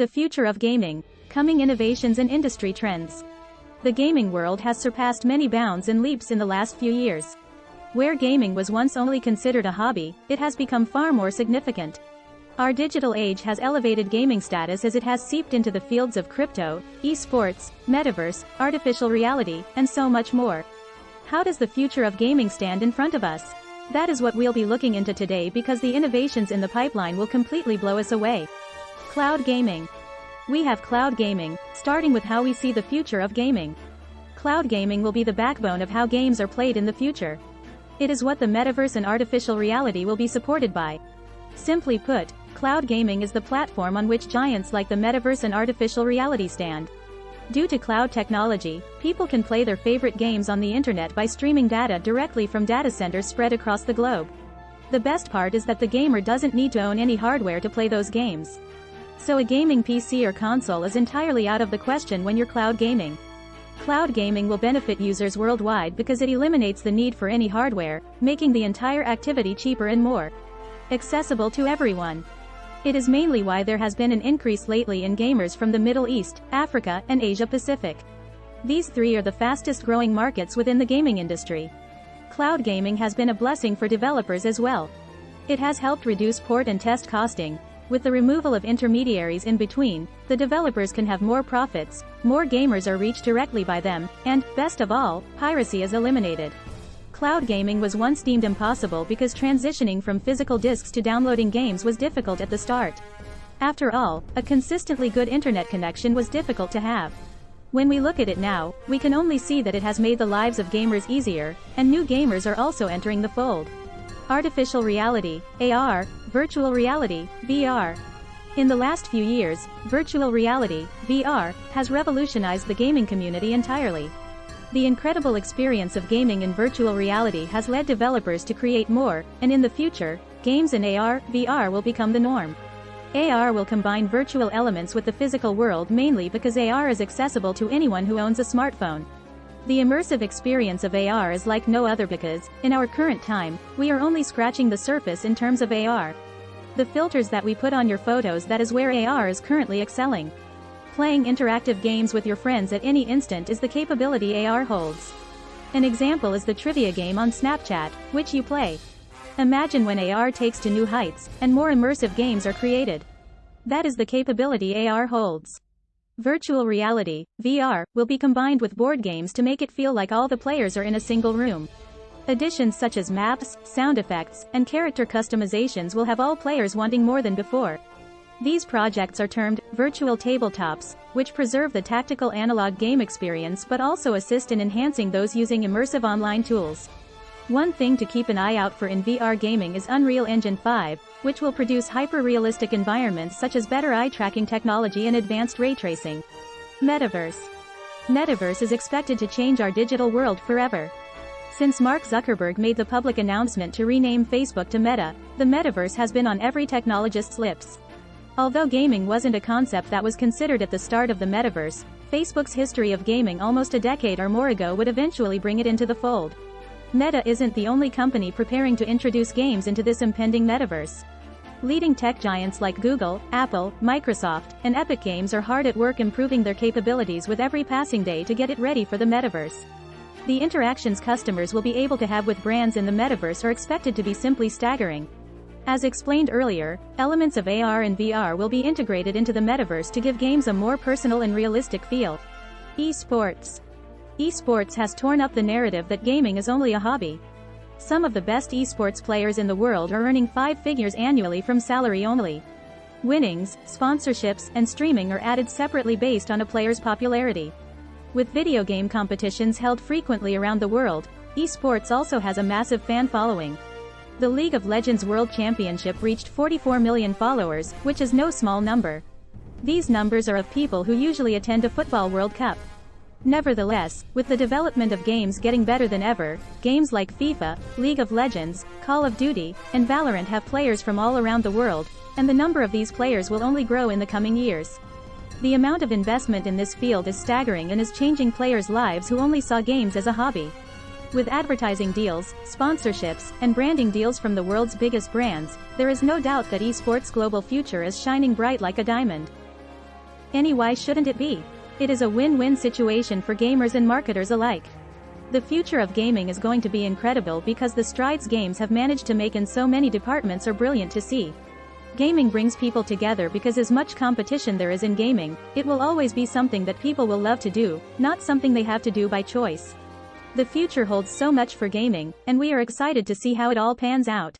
The future of gaming, coming innovations and industry trends. The gaming world has surpassed many bounds and leaps in the last few years. Where gaming was once only considered a hobby, it has become far more significant. Our digital age has elevated gaming status as it has seeped into the fields of crypto, esports, metaverse, artificial reality, and so much more. How does the future of gaming stand in front of us? That is what we'll be looking into today because the innovations in the pipeline will completely blow us away. Cloud gaming. We have cloud gaming, starting with how we see the future of gaming. Cloud gaming will be the backbone of how games are played in the future. It is what the metaverse and artificial reality will be supported by. Simply put, Cloud gaming is the platform on which giants like the metaverse and artificial reality stand. Due to cloud technology, people can play their favorite games on the internet by streaming data directly from data centers spread across the globe. The best part is that the gamer doesn't need to own any hardware to play those games. So a gaming PC or console is entirely out of the question when you're cloud gaming. Cloud gaming will benefit users worldwide because it eliminates the need for any hardware, making the entire activity cheaper and more accessible to everyone. It is mainly why there has been an increase lately in gamers from the Middle East, Africa, and Asia Pacific. These three are the fastest growing markets within the gaming industry. Cloud gaming has been a blessing for developers as well. It has helped reduce port and test costing. With the removal of intermediaries in between, the developers can have more profits, more gamers are reached directly by them, and, best of all, piracy is eliminated. Cloud gaming was once deemed impossible because transitioning from physical disks to downloading games was difficult at the start. After all, a consistently good internet connection was difficult to have. When we look at it now, we can only see that it has made the lives of gamers easier, and new gamers are also entering the fold. Artificial reality, AR, virtual reality, VR. In the last few years, virtual reality, VR, has revolutionized the gaming community entirely. The incredible experience of gaming in virtual reality has led developers to create more, and in the future, games in AR, VR will become the norm. AR will combine virtual elements with the physical world mainly because AR is accessible to anyone who owns a smartphone. The immersive experience of AR is like no other because, in our current time, we are only scratching the surface in terms of AR. The filters that we put on your photos that is where AR is currently excelling. Playing interactive games with your friends at any instant is the capability AR holds. An example is the trivia game on Snapchat, which you play. Imagine when AR takes to new heights, and more immersive games are created. That is the capability AR holds. Virtual reality, VR, will be combined with board games to make it feel like all the players are in a single room. Additions such as maps, sound effects, and character customizations will have all players wanting more than before. These projects are termed virtual tabletops, which preserve the tactical analog game experience but also assist in enhancing those using immersive online tools. One thing to keep an eye out for in VR gaming is Unreal Engine 5, which will produce hyper-realistic environments such as better eye tracking technology and advanced ray tracing. Metaverse. Metaverse is expected to change our digital world forever. Since Mark Zuckerberg made the public announcement to rename Facebook to Meta, the metaverse has been on every technologist's lips. Although gaming wasn't a concept that was considered at the start of the metaverse, Facebook's history of gaming almost a decade or more ago would eventually bring it into the fold. Meta isn't the only company preparing to introduce games into this impending metaverse. Leading tech giants like Google, Apple, Microsoft, and Epic Games are hard at work improving their capabilities with every passing day to get it ready for the metaverse. The interactions customers will be able to have with brands in the metaverse are expected to be simply staggering. As explained earlier, elements of AR and VR will be integrated into the metaverse to give games a more personal and realistic feel. Esports. Esports has torn up the narrative that gaming is only a hobby. Some of the best esports players in the world are earning five figures annually from salary only. Winnings, sponsorships, and streaming are added separately based on a player's popularity. With video game competitions held frequently around the world, esports also has a massive fan following. The League of Legends World Championship reached 44 million followers, which is no small number. These numbers are of people who usually attend a football World Cup. Nevertheless, with the development of games getting better than ever, games like FIFA, League of Legends, Call of Duty, and Valorant have players from all around the world, and the number of these players will only grow in the coming years. The amount of investment in this field is staggering and is changing players' lives who only saw games as a hobby. With advertising deals, sponsorships, and branding deals from the world's biggest brands, there is no doubt that esports' global future is shining bright like a diamond. Any why shouldn't it be? It is a win-win situation for gamers and marketers alike. The future of gaming is going to be incredible because the strides games have managed to make in so many departments are brilliant to see. Gaming brings people together because as much competition there is in gaming, it will always be something that people will love to do, not something they have to do by choice. The future holds so much for gaming, and we are excited to see how it all pans out.